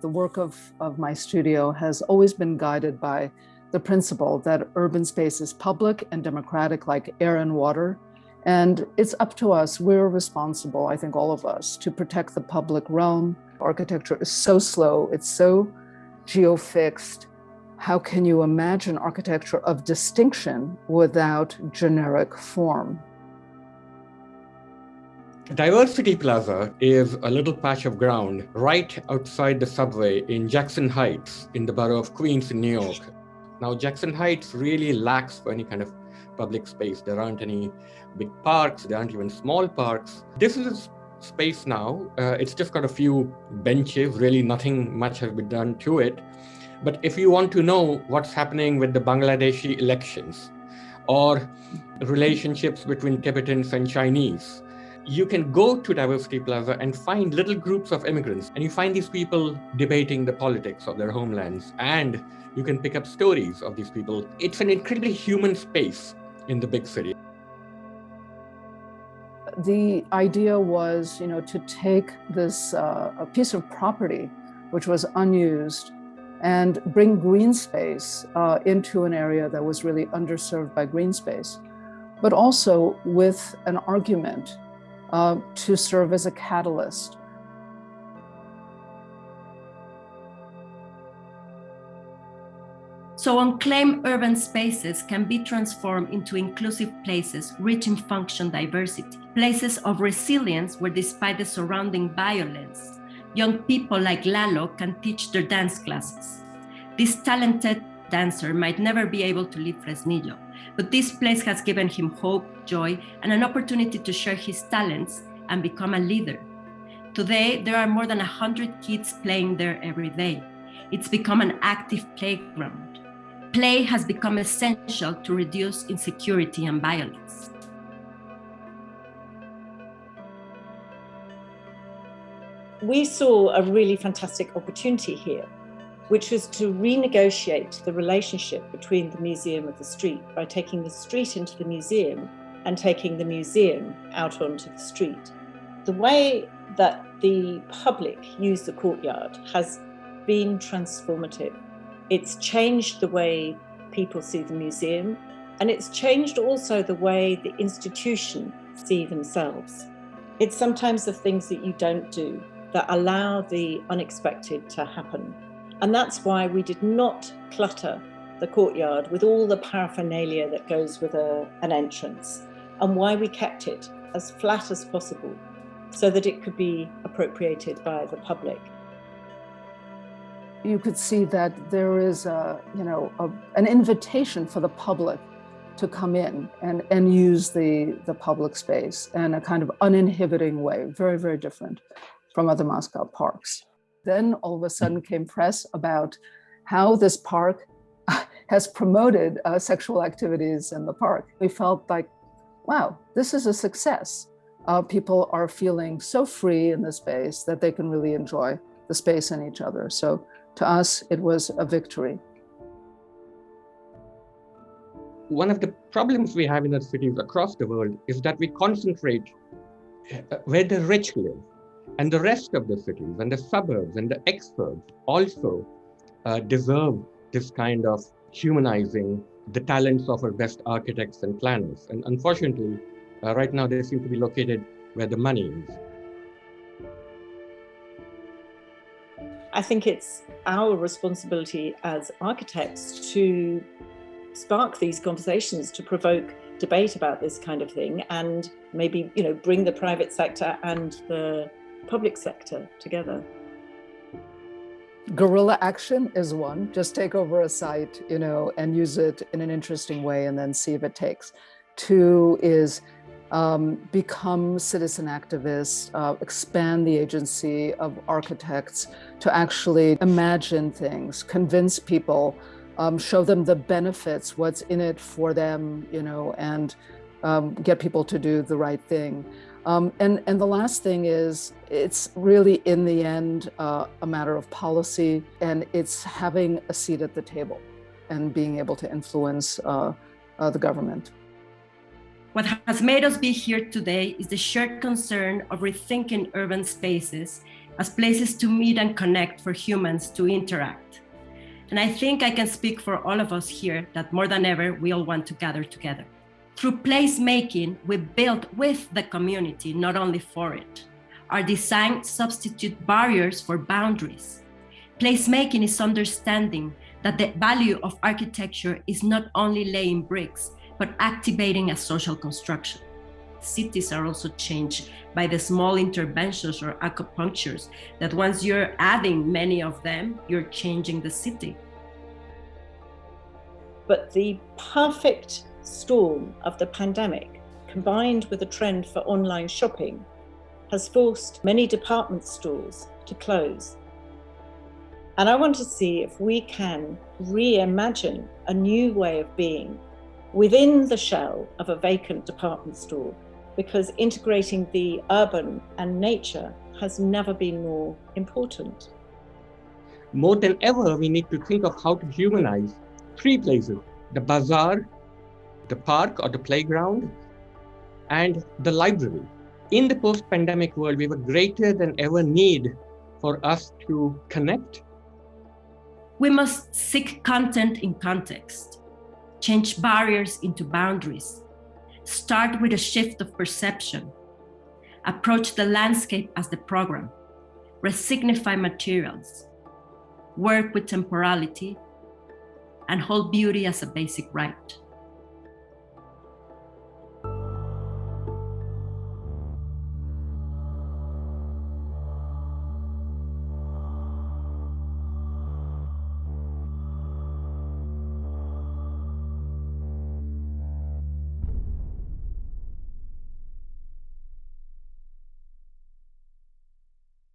The work of, of my studio has always been guided by the principle that urban space is public and democratic like air and water. And it's up to us, we're responsible, I think all of us, to protect the public realm. Architecture is so slow, it's so geofixed. How can you imagine architecture of distinction without generic form? Diversity Plaza is a little patch of ground right outside the subway in Jackson Heights in the borough of Queens in New York. Now, Jackson Heights really lacks for any kind of public space. There aren't any big parks, there aren't even small parks. This is a space now. Uh, it's just got a few benches, really nothing much has been done to it. But if you want to know what's happening with the Bangladeshi elections or relationships between Tibetans and Chinese, you can go to Diversity Plaza and find little groups of immigrants, and you find these people debating the politics of their homelands, and you can pick up stories of these people. It's an incredibly human space in the big city. The idea was, you know, to take this uh, a piece of property which was unused and bring green space uh, into an area that was really underserved by green space, but also with an argument uh, to serve as a catalyst. So unclaimed urban spaces can be transformed into inclusive places rich in function diversity, places of resilience where despite the surrounding violence, young people like Lalo can teach their dance classes. This talented dancer might never be able to leave Fresnillo, but this place has given him hope, joy, and an opportunity to share his talents and become a leader. Today, there are more than 100 kids playing there every day. It's become an active playground. Play has become essential to reduce insecurity and violence. We saw a really fantastic opportunity here which was to renegotiate the relationship between the museum and the street by taking the street into the museum and taking the museum out onto the street. The way that the public use the courtyard has been transformative. It's changed the way people see the museum and it's changed also the way the institution see themselves. It's sometimes the things that you don't do that allow the unexpected to happen. And that's why we did not clutter the courtyard with all the paraphernalia that goes with a, an entrance and why we kept it as flat as possible so that it could be appropriated by the public. You could see that there is a, you know, a, an invitation for the public to come in and, and use the, the public space in a kind of uninhibiting way, very, very different from other Moscow parks. Then all of a sudden came press about how this park has promoted uh, sexual activities in the park. We felt like, wow, this is a success. Uh, people are feeling so free in the space that they can really enjoy the space and each other. So to us, it was a victory. One of the problems we have in the cities across the world is that we concentrate uh, where the rich live and the rest of the cities and the suburbs and the exurbs also uh, deserve this kind of humanizing the talents of our best architects and planners. And unfortunately, uh, right now they seem to be located where the money is. I think it's our responsibility as architects to spark these conversations, to provoke debate about this kind of thing and maybe you know bring the private sector and the public sector together. Guerrilla action is one, just take over a site, you know, and use it in an interesting way and then see if it takes. Two is um, become citizen activists, uh, expand the agency of architects to actually imagine things, convince people, um, show them the benefits, what's in it for them, you know, and um, get people to do the right thing. Um, and, and the last thing is, it's really in the end uh, a matter of policy and it's having a seat at the table and being able to influence uh, uh, the government. What has made us be here today is the shared concern of rethinking urban spaces as places to meet and connect for humans to interact. And I think I can speak for all of us here that more than ever, we all want to gather together. Through placemaking, we build with the community, not only for it. Our design substitute barriers for boundaries. Placemaking is understanding that the value of architecture is not only laying bricks, but activating a social construction. Cities are also changed by the small interventions or acupunctures that once you're adding many of them, you're changing the city. But the perfect storm of the pandemic, combined with a trend for online shopping, has forced many department stores to close. And I want to see if we can reimagine a new way of being within the shell of a vacant department store because integrating the urban and nature has never been more important. More than ever, we need to think of how to humanize three places, the bazaar, the park or the playground, and the library. In the post-pandemic world, we have a greater than ever need for us to connect. We must seek content in context, change barriers into boundaries, start with a shift of perception, approach the landscape as the program, resignify materials, work with temporality, and hold beauty as a basic right.